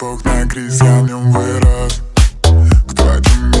Bóg na gris, ja w nią